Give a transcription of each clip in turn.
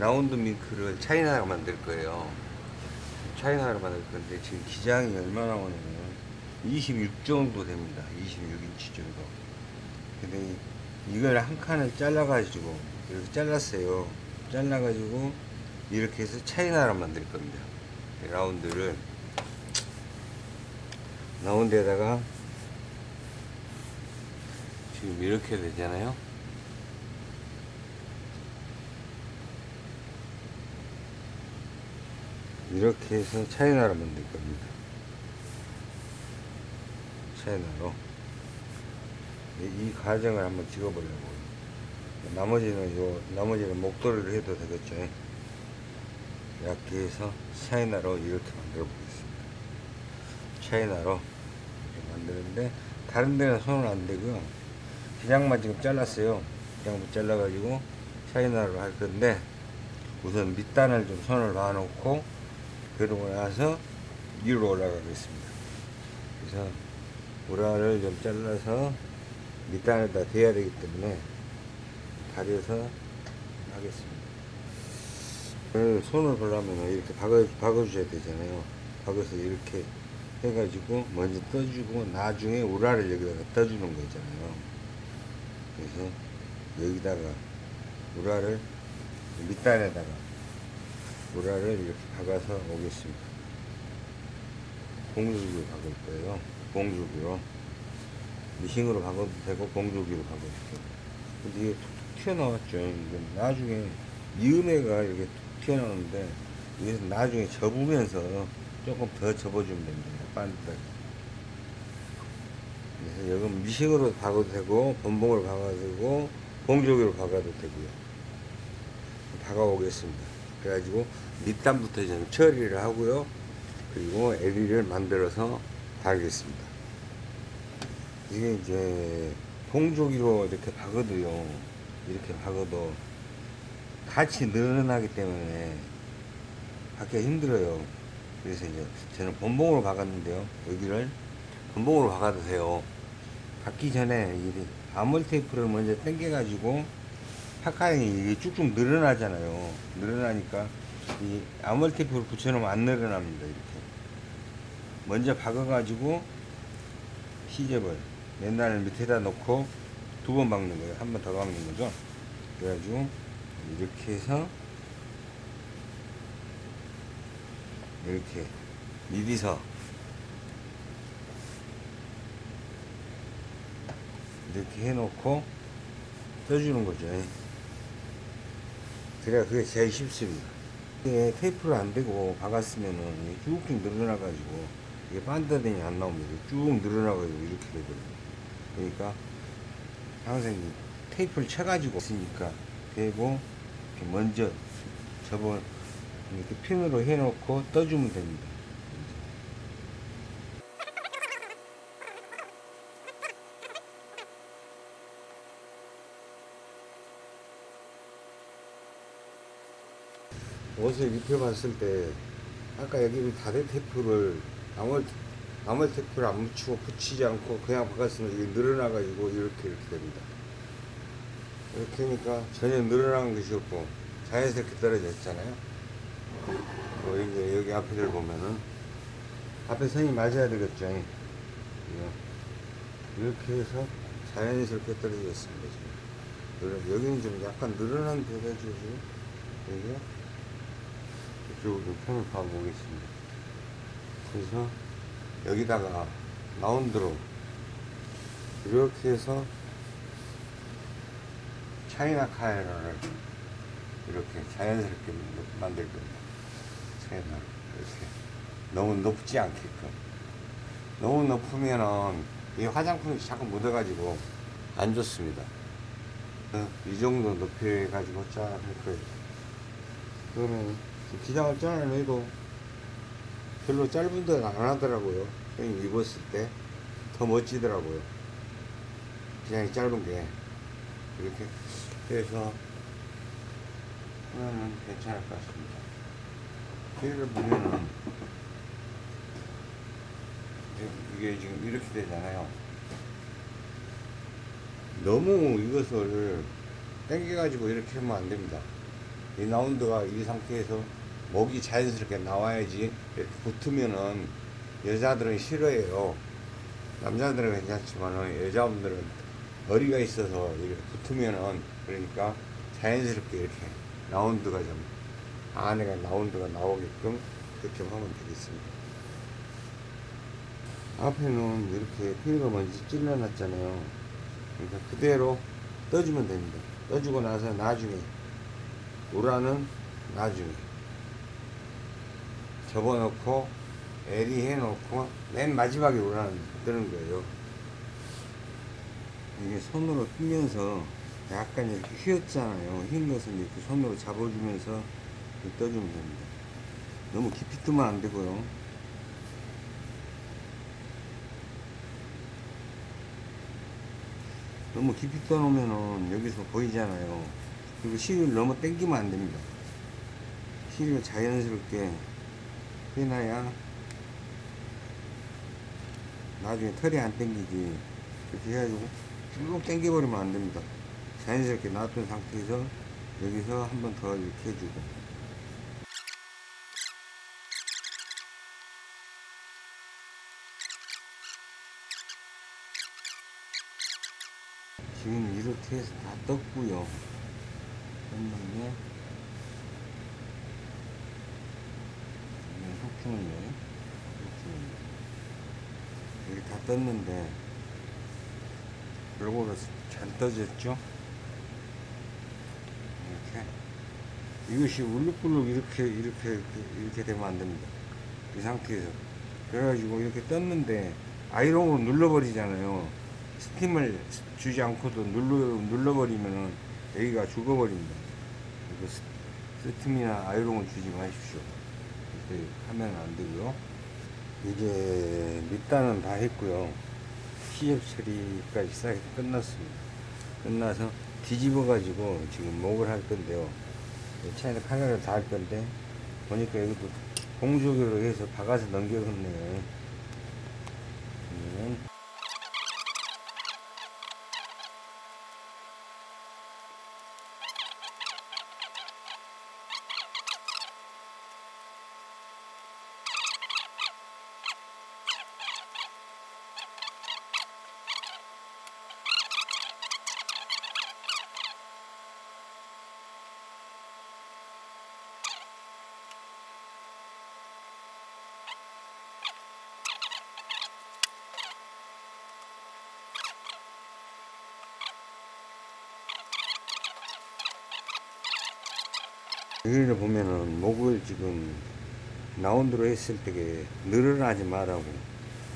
라운드 밍크를 차이나로 만들 거예요. 차이나로 만들 건데 지금 기장이 얼마나 오냐면 26 정도 됩니다. 26인치 정도. 근데 이- 이걸 한 칸을 잘라가지고 이렇게 잘랐어요. 잘라가지고 이렇게 해서 차이나로 만들 겁니다. 이 라운드를 라운드에다가 지금 이렇게 되잖아요. 이렇게 해서 차이나로 만들 겁니다. 차이나로. 이, 이 과정을 한번 찍어보려고. 나머지는 요, 나머지는 목도리를 해도 되겠죠. 얇게 해서 차이나로 이렇게 만들어 보겠습니다. 차이나로 이렇게 만드는데, 다른 데는 손을 안 대고요. 기장만 지금 잘랐어요. 기장만 잘라 가지고 차이나로 할 건데, 우선 밑단을 좀 손을 놔놓고, 그러고 나서 위로 올라가겠습니다. 그래서 우라를 좀 잘라서 밑단에다 대야 되기 때문에 다려서 하겠습니다. 손을 보려면 이렇게 박아, 박아주셔야 되잖아요. 박아서 이렇게 해가지고 먼저 떠주고 나중에 우라를 여기다가 떠주는 거잖아요. 그래서 여기다가 우라를 밑단에다가 우라를 이렇게 박아서 오겠습니다. 공주기로 박을 거예요. 공주기로. 미싱으로 박아도 되고 공주기로 박아도 되고. 근데 이게 툭툭 튀어나왔죠. 이게 나중에 이음에가 이렇게 툭 튀어나오는데 여기서 나중에 접으면서 조금 더 접어주면 됩니다. 반듯하게. 그래서 여기 미싱으로 박아도 되고 본봉으로 박아도 되고 공주기로 박아도 되고요. 박아오겠습니다. 그래가지고 밑단부터 좀 처리를 하고요. 그리고 에리를 만들어서 달겠습니다. 이게 이제 봉조기로 이렇게 박아도요. 이렇게 박아도 같이 늘어나기 때문에 박기가 힘들어요. 그래서 이제 저는 본봉으로 박았는데요. 여기를 본봉으로 박아도 돼요. 박기 전에 이 아몰 테이프를 먼저 당겨가지고 파카형이 쭉쭉 늘어나잖아요. 늘어나니까 이 아몰 테이프를 붙여놓으면 안 늘어납니다. 이렇게 먼저 박아 가지고 시접을 맨날 밑에다 놓고 두 번 박는 거예요. 한 번 더 박는 거죠. 그래가지고 이렇게 해서 이렇게 미리서 이렇게 해놓고 떠주는 거죠. 그래야 그게 제일 쉽습니다. 이게 테이프를 안 대고 박았으면은 쭉쭉 늘어나 가지고 이게 반듯이 안 나옵니다. 쭉 늘어나 가지고 이렇게 되거든요. 그러니까 항상 이 테이프를 쳐 가지고 있으니까 대고 먼저 접어 이렇게 핀으로 해 놓고 떠주면 됩니다. 옷을 입혀봤을 때 아까 여기 다대 테이프를 아무 아무 테이프를 안 붙이고 붙이지 않고 그냥 박았으면 이게 늘어나가지고 이렇게 이렇게 됩니다. 이렇게 하니까 전혀 늘어난 것이 없고 자연스럽게 떨어져 있잖아요. 뭐 이제 여기 앞에를 보면은 앞에 선이 맞아야 되겠죠. 이거. 이렇게 해서 자연스럽게 떨어져 있습니다. 지금. 여기는 좀 약간 늘어난 데가 지금 여기 이쪽으로 펜을 봐보겠습니다. 그래서 여기다가 라운드로 이렇게 해서 차이나 카메라를 이렇게 자연스럽게 만들 겁니다. 차이나 이렇게 너무 높지 않게끔 너무 높으면은 이 화장품이 자꾸 묻어가지고 안 좋습니다. 어, 이 정도 높이 해가지고 쫙 할 거예요. 그러면 기장을 잘라내도 별로 짧은 데는 안 하더라고요. 형님 입었을 때 더 멋지더라고요. 기장이 짧은 게 이렇게 해서 하면 괜찮을 것 같습니다. 뒤를 보면은 이게 지금 이렇게 되잖아요. 너무 이것을 당겨 가지고 이렇게 하면 안 됩니다. 이 라운드가 이 상태에서 목이 자연스럽게 나와야지 붙으면은 여자들은 싫어해요. 남자들은 괜찮지만은 여자분들은 머리가 있어서 이렇게 붙으면은 그러니까 자연스럽게 이렇게 라운드가 좀 안에가 라운드가 나오게끔 그렇게 하면 되겠습니다. 앞에는 이렇게 피가 먼지 찔러놨잖아요. 그러니까 그대로 떠주면 됩니다. 떠주고 나서 나중에 우라는 나중에 접어놓고 에리 해놓고 맨 마지막에 우라는 뜨는 거예요. 이게 손으로 휘면서 약간 이렇게 휘었잖아요. 휘는 것을 이렇게 손으로 잡아주면서 떠주면 됩니다. 너무 깊이 뜨면 안 되고요. 너무 깊이 떠놓으면은 여기서 보이잖아요. 그리고 실을 너무 당기면 안 됩니다. 실을 자연스럽게 해놔야 나중에 털이 안 당기지. 이렇게 해가지고 쭉 당겨버리면 안 됩니다. 자연스럽게 놔둔 상태에서 여기서 한 번 더 이렇게 해주고. 지금 이렇게 해서 다 떴고요. 떴는데 소풍 소풍이네. 여기 다 떴는데 골고루 잘 떠졌죠? 이렇게 이것이 울룩불룩 이렇게 이렇게 이렇게, 이렇게 되면 안 됩니다. 이 상태에서 그래가지고 이렇게 떴는데 아이롱으로 눌러버리잖아요. 스팀을 주지 않고도 눌러, 눌러버리면은 여기가 죽어버립니다. 스팀이나 아이롱을 주지 마십시오. 이렇게 하면 안 되고요. 이제 밑단은 다 했고요. 시접 처리까지 싹 끝났습니다. 끝나서 뒤집어 가지고 지금 목을 할 건데요. 차에다 카메라를 다 할 건데 보니까 여기도 공조기로 해서 박아서 넘겨갔네요. 그러면 여기를 보면은 목을 지금 라운드로 했을 때게 늘어나지 말라고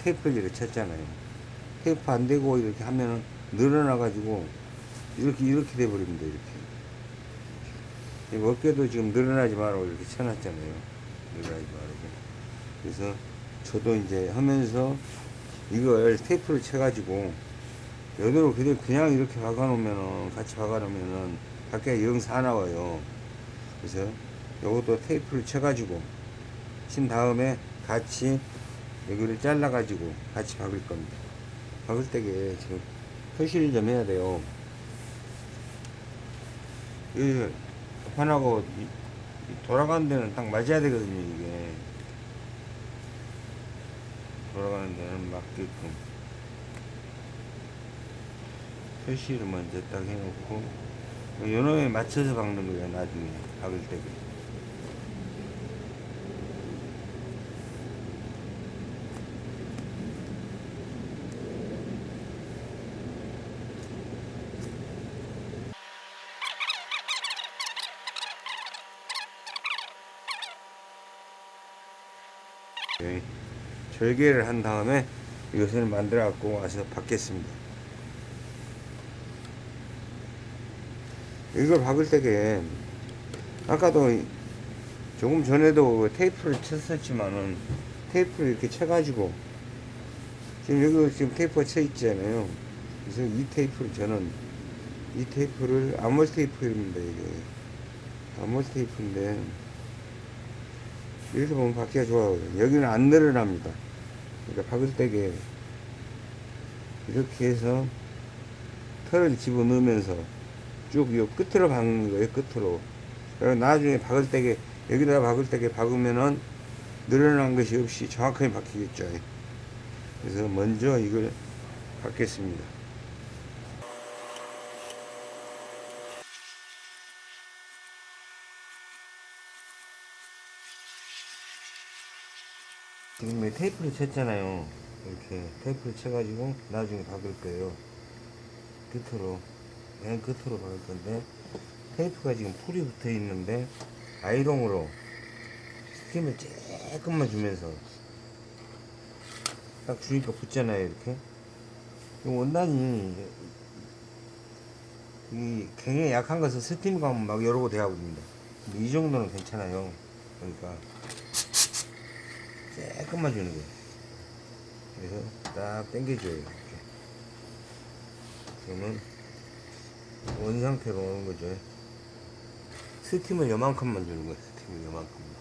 테이프를 쳤잖아요. 테이프 안 되고 이렇게 하면은 늘어나 가지고 이렇게 이렇게 돼 버립니다. 이렇게. 이 어깨도 지금 늘어나지 말라고 이렇게 쳐놨잖아요. 늘어나지 말라고. 그래서 저도 이제 하면서 이걸 테이프를 쳐가지고 여기로 그냥 이렇게 박아놓으면은 같이 박아놓으면은 밖에 영 사 나와요. 그래서 요것도 테이프를 쳐가지고 친 다음에 같이 여기를 잘라가지고 같이 박을 겁니다. 박을 때게 지금 표시를 좀 해야 돼요. 이 판하고 돌아가는 데는 딱 맞아야 되거든요, 이게. 돌아가는 데는 맞게끔. 표시를 먼저 딱 해놓고, 요놈에 맞춰서 박는 거예요, 나중에. 박을 때게. 네, 절개를 한 다음에 이것을 만들어 갖고 와서 박겠습니다. 이걸 박을 때게 아까도 이- 조금 전에도 테이프를 쳤었지만은 테이프를 이렇게 쳐가지고 지금 여기 지금 테이프가 쳐 있잖아요. 그래서 이 테이프를 저는 이 테이프를 아몰 테이프입니다 이게 아몰 테이프인데 이렇게 보면 박기가 좋아요. 여기는 안 늘어납니다. 그러니까 박을 때게 이렇게 해서 털을 집어넣으면서 쭉 요 끝으로 박는 거예요. 끝으로. 나중에 박을 때게 여기다 박을 때게 박으면은 늘어난 것이 없이 정확하게 박히겠죠. 그래서 먼저 이걸 박겠습니다. 지금 이 테이프를 쳤잖아요. 이렇게 테이프를 쳐가지고 나중에 박을 거예요. 끝으로 맨 끝으로 박을 건데 테이프가 지금 풀이 붙어 있는데 아이롱으로 스팀을 조금만 주면서 딱 주니까 붙잖아요 이렇게. 이 원단이 이 굉장히 약한 것은 스팀 가면 막 여러 고 돼하거든요. 근데 이 정도는 괜찮아요. 그러니까 조금만 주는 거예요. 그래서 딱 당겨줘요 이렇게. 그러면 원 상태로 오는 거죠 스팀을 요만큼만 주는 거예요 스팀을 요만큼만.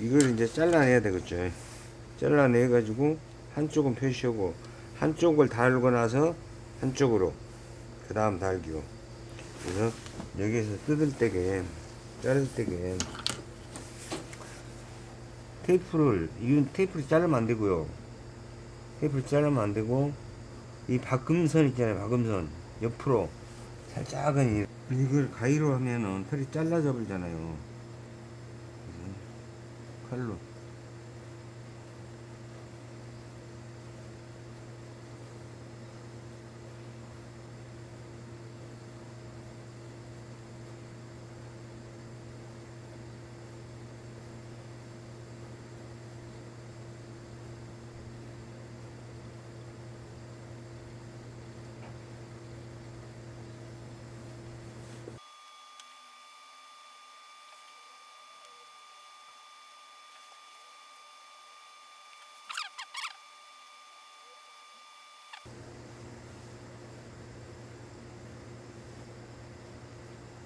이걸 이제 잘라내야 되겠죠? 잘라내 가지고 한쪽은 표시하고 한쪽을 달고 나서 한쪽으로 그 다음 달기요. 그래서 여기에서 뜯을 때게 자를 때게 테이프를 이건 테이프를 자르면 안 되고요 테이프를 자르면 안 되고 이 박음선 있잖아요 박음선. 옆으로 살짝은 이- 이걸 가위로 하면은 털이 잘라져 버리잖아요. 칼로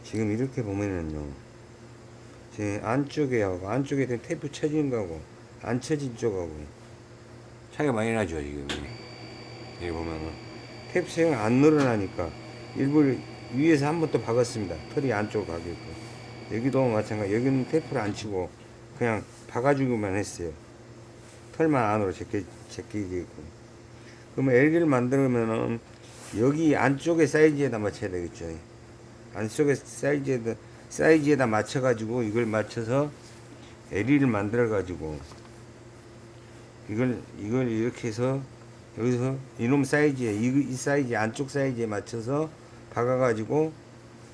지금 이렇게 보면은요 제 안쪽에 하고 안쪽에 된 테이프 쳐진 거하고 안 쳐진 쪽하고. 차이가 많이 나죠 지금 여기 보면은. 테이프 체가 안 늘어나니까 일부러 위에서 한 번 또 박았습니다. 털이 안쪽으로 가게끔 여기도 마찬가지 여기는 테이프를 안 치고 그냥 박아주기만 했어요. 털만 안으로 제껴, 제끼게끔 그러면 LG를 만들면은 여기 안쪽에 사이즈에다 맞춰야 되겠죠 안쪽에 사이즈에다 사이즈에다 맞춰 가지고 이걸 맞춰서 LE를 만들어 가지고 이걸 이걸 이렇게 해서 여기서 이놈 사이즈에 이, 이 사이즈 안쪽 사이즈에 맞춰서 박아 가지고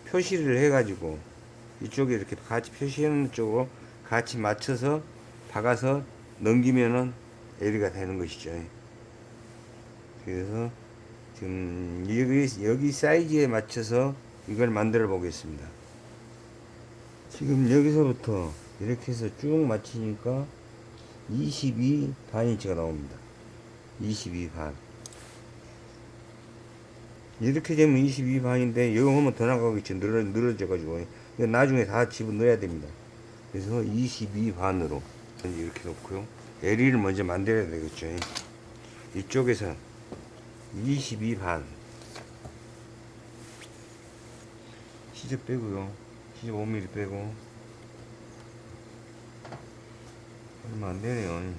표시를 해 가지고 이쪽에 이렇게 같이 표시하는 쪽으로 같이 맞춰서 박아서 넘기면은 LE가 되는 것이죠. 그래서 지금 여기 여기 사이즈에 맞춰서 이걸 만들어 보겠습니다. 지금 여기서부터 이렇게 해서 쭉 맞추니까 22 반인치가 나옵니다. 22 반. 이렇게 되면 22 반인데 여기 하면 더 나가겠지 늘어, 늘어져 가지고 나중에 다 집어 넣어야 됩니다. 그래서 22 반으로 이렇게 놓고요. LE를 먼저 만들어야 되겠죠. 이쪽에서 22 반. 시접 빼고요. 시접 5mm 빼고. 얼마 안 되네요.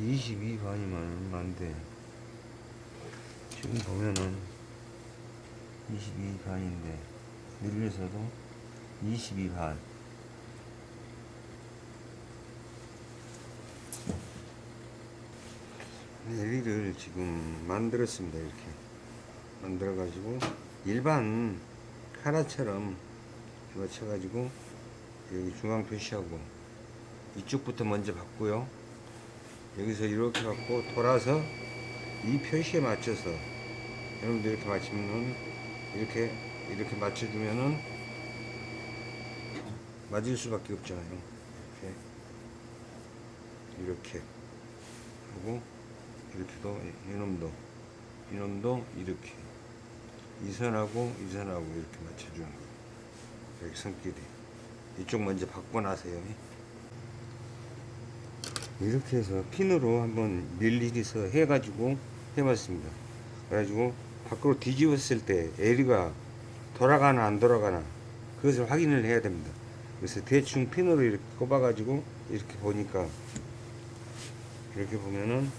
22 반이면 얼마 안 돼. 지금 보면은 22 반인데, 늘려서도 22 반. LE를 지금 만들었습니다. 이렇게. 만들어 가지고, 일반 카라처럼 맞춰가지고 여기 중앙 표시하고 이쪽부터 먼저 받고요. 여기서 이렇게 받고 돌아서 이 표시에 맞춰서 여러분들 이렇게 맞추면은 이렇게 이렇게 맞춰주면은 맞을 수밖에 없잖아요. 이렇게 이렇게 하고 이렇게도 이놈도 이놈도 이렇게 이 선하고 이 선하고 이렇게 맞춰주는 거예요. 여기 선끼리. 이쪽 먼저 나세요. 이렇게 해서 핀으로 한번 밀리기서 해가지고 해봤습니다. 그래가지고 밖으로 뒤집었을 때 에리가 돌아가나 안 돌아가나 그것을 확인을 해야 됩니다. 그래서 대충 핀으로 이렇게 꼽아가지고 이렇게 보니까 이렇게 보면은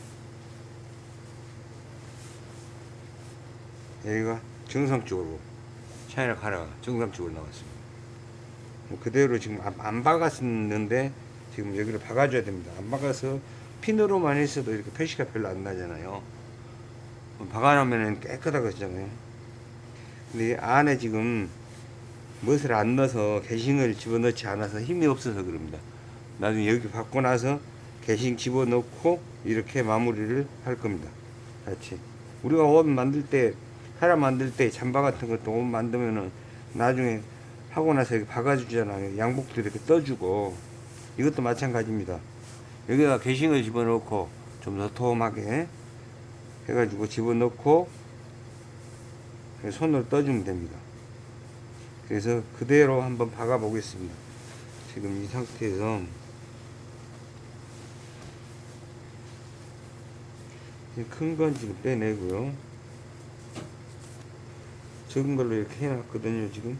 여기가 정상적으로 차이나 카라가 정상적으로 나왔습니다. 뭐 그대로 지금 안, 안 박았는데 지금 여기를 박아줘야 됩니다. 안 박아서 핀으로만 했어도 이렇게 표시가 별로 안 나잖아요. 박아놓으면 깨끗하거든요. 근데 이 안에 지금 무엇을 안 넣어서 게싱을 집어넣지 않아서 힘이 없어서 그럽니다. 나중에 여기 받고 나서 게싱 집어넣고 이렇게 마무리를 할 겁니다. 같이. 우리가 옷 만들 때, 카라 만들 때 잠바 같은 것도 옷 만들면은 나중에 하고 나서 여기 박아주잖아요. 양복도 이렇게 떠주고. 이것도 마찬가지입니다. 여기다 게싱을 집어넣고 좀더 도톰하게 해가지고 집어넣고 손으로 떠주면 됩니다. 그래서 그대로 한번 박아 보겠습니다. 지금 이 상태에서 큰 건 지금 빼내고요. 적은 걸로 이렇게 해놨거든요. 지금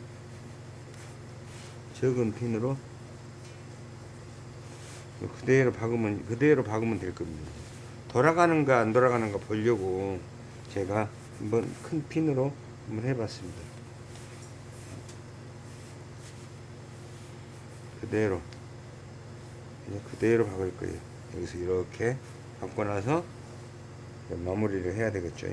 적은 핀으로 그대로 박으면 그대로 박으면 될 겁니다. 돌아가는가 안 돌아가는가 보려고 제가 한번 큰 핀으로 한번 해봤습니다. 그대로 그냥 그대로 박을 거예요. 여기서 이렇게 박고 나서 마무리를 해야 되겠죠.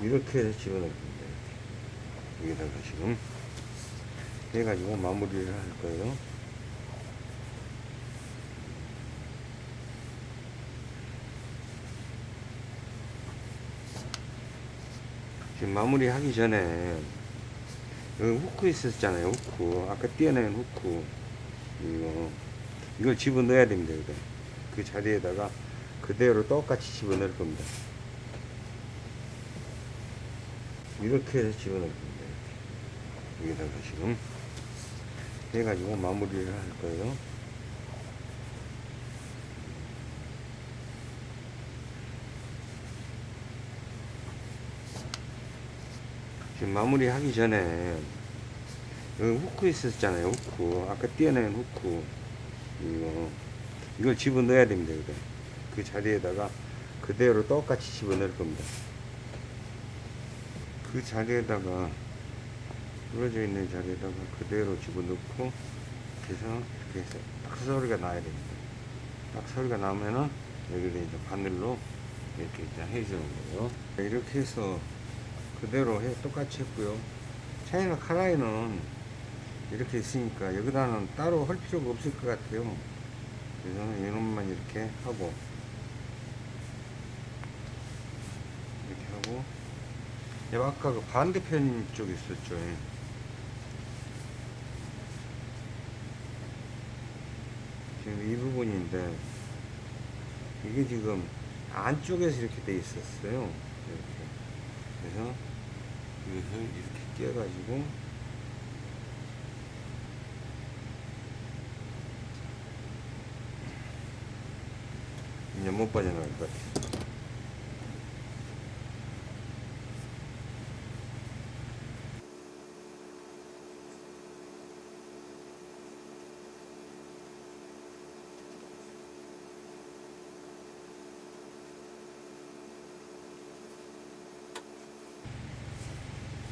이렇게 해서 집어넣을 겁니다. 여기다가 지금 해가지고 마무리를 할 거예요. 지금 마무리 하기 전에 여기 후크 있었잖아요. 후크. 아까 띄어낸 후크. 이거, 이걸 집어넣어야 됩니다. 이거. 그 자리에다가 그대로 똑같이 집어넣을 겁니다. 이렇게 해서 집어넣을 겁니다. 여기다가 지금 해가지고 마무리를 할 거예요. 지금 마무리 하기 전에 여기 후크 있었잖아요. 후크. 아까 띄어낸 후크. 이거, 이걸 집어넣어야 됩니다. 이거. 그 자리에다가 그대로 똑같이 집어넣을 겁니다. 그 자리에다가 부러져 있는 자리에다가 그대로 집어넣고 이렇게 해서 이렇게 해서 딱 소리가 나야 됩니다. 딱 소리가 나면은 여기를 이제 바늘로 이렇게 이제 해주는 거예요. 이렇게 해서 그대로 해 똑같이 했고요. 차이나 카라이는 이렇게 있으니까 여기다는 따로 할 필요가 없을 것 같아요. 그래서 이놈만 이렇게 하고 이렇게 하고 예, 아까 그 반대편 쪽에 있었죠. 지금 이 부분인데 이게 지금 안쪽에서 이렇게 돼 있었어요. 이렇게. 그래서 이것을 이렇게 끼워가지고 이제 못 빠져나갈 것 같아요.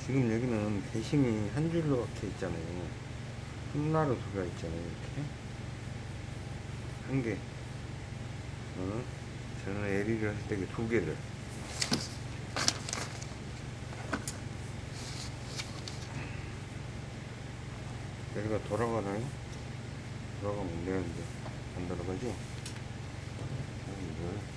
지금 여기는 대심이 한 줄로 박혀 있잖아요. 하나로 들어가 있잖아요. 이렇게. 한 개. 어? 저는 에리를 할 때 두 개를. 에리가 돌아가나요? 돌아가면 되는데, 안 돌아가죠? 자, 이걸.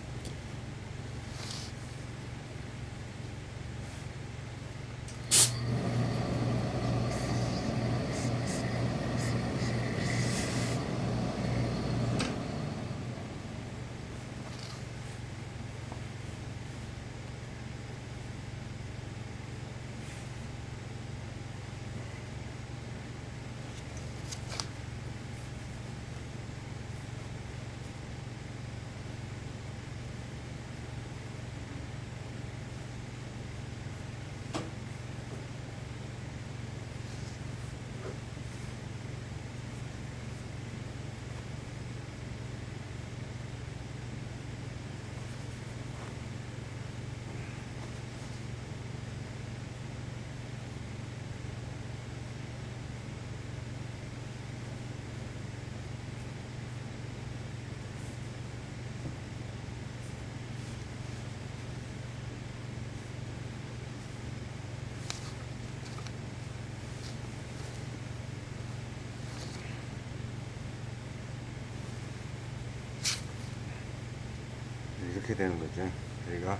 이렇게 되는 거죠. 저희가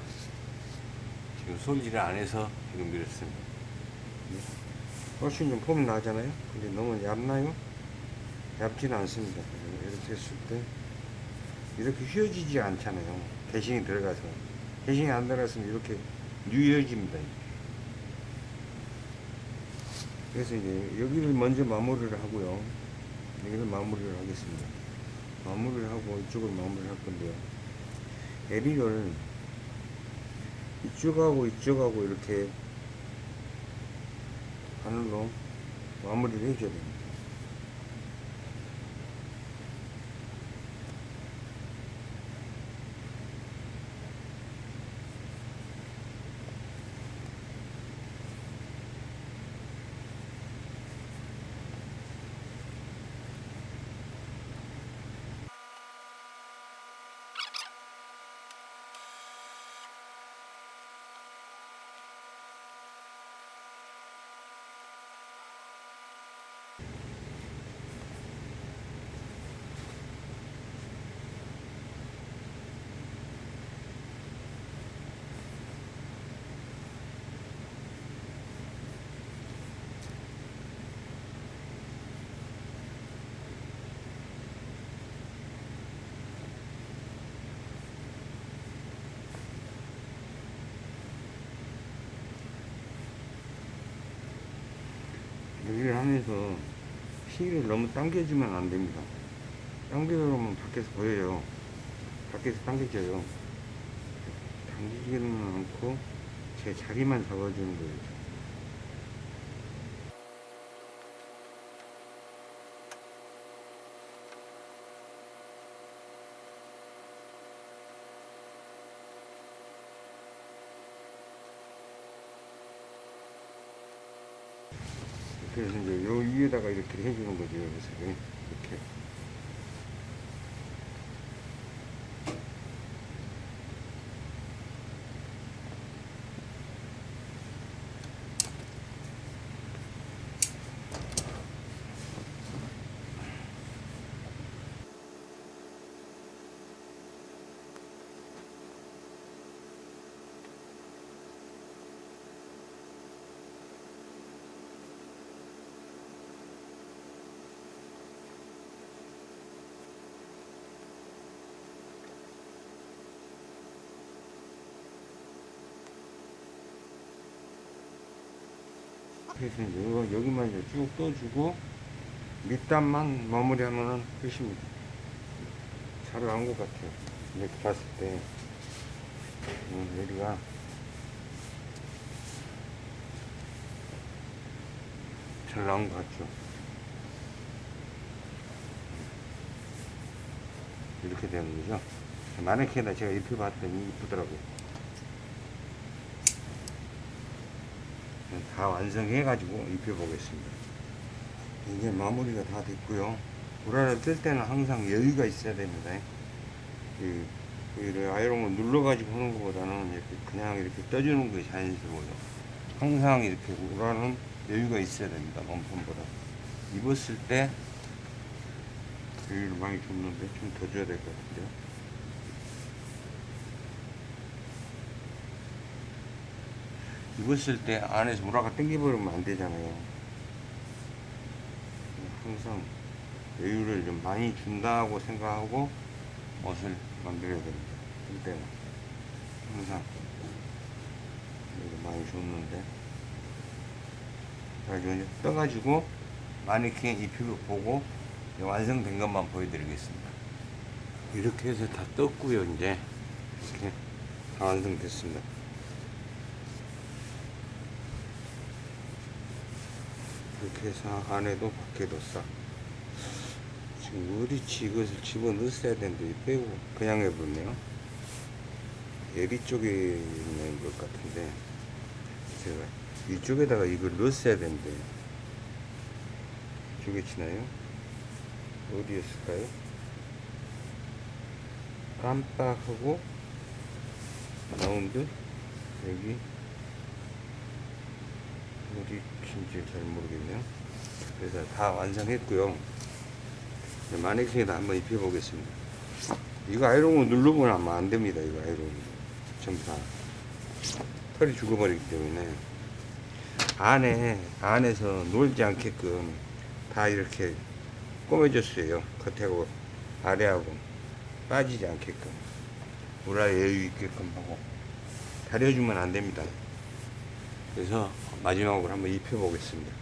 지금 손질을 안 해서 지금 이렇습니다. 훨씬 좀 폼이 나잖아요. 근데 너무 얇나요? 얇지는 않습니다. 이렇게 했을 때 이렇게 휘어지지 않잖아요. 개싱이 들어가서 개싱이 안 들어갔으면 이렇게 뉘어집니다. 그래서 이제 여기를 먼저 마무리를 하고요. 여기를 마무리를 하겠습니다. 마무리를 하고 이쪽을 마무리를 할 건데요. 에리를 이쪽하고 이쪽하고 이렇게 바늘로 마무리를 해줘야 됩니다. 여기를 하면서 시기를 너무 당겨주면 안 됩니다. 당겨주면 밖에서 보여요. 밖에서 당겨져요. 당기지는 않고 제 자리만 잡아주는 거예요. 그래서 이제 요 위에다가 이렇게 해주는 거죠. 그래서 이렇게. 그래서 이제 여기만 이제 쭉 떠주고 밑단만 마무리하면은 끝입니다. 잘 나온 것 같아요. 이렇게 봤을 때 음, 여기가 잘 나온 것 같죠. 이렇게 되는 거죠. 마네킹에다 제가 입혀봤더니 이쁘더라고요. 다 완성해 가지고 입혀 보겠습니다. 이제 마무리가 다 됐고요. 우라를 뜰 때는 항상 여유가 있어야 됩니다. 이, 이 아이롱을 눌러 가지고 하는 것보다는 이렇게 그냥 이렇게 떠주는 게 자연스러워요. 항상 이렇게 우라는 여유가 있어야 됩니다. 몸판보다. 입었을 때 여유를 많이 줬는데 좀 더 줘야 될 것 같아요. 입었을 때 안에서 우라가 땡겨버리면 안 되잖아요. 항상 여유를 좀 많이 준다고 생각하고 옷을 만들어야 됩니다. 이때는 항상 많이 줬는데 그래가지고 이제 떠가지고 마네킹 입히고 보고 완성된 것만 보여드리겠습니다. 이렇게 해서 다 떴고요 이제 이렇게 다 완성됐습니다. 이렇게 해서 안에도 밖에도 싹 지금 우리치 이것을 집어넣었어야 되는데 빼고 그냥 해버렸네요 예리 쪽에 있는 것 같은데 제가 이쪽에다가 이걸 넣었어야 되는데 이쪽에 치나요? 어디였을까요? 깜빡하고 라운드 여기 어디 친지 잘 모르겠네요. 그래서 다 완성했고요. 마네킹에다 한번 입혀 보겠습니다. 이거 아이롱을 누르면 아마 안 됩니다. 이거 아이롱 전부 다 털이 죽어버리기 때문에 안에 안에서 놀지 않게끔 다 이렇게 꼬매줬어요. 겉하고 아래하고 빠지지 않게끔 우라에 여유 있게끔 하고 다려주면 안 됩니다. 그래서 마지막으로 한번 입혀 보겠습니다.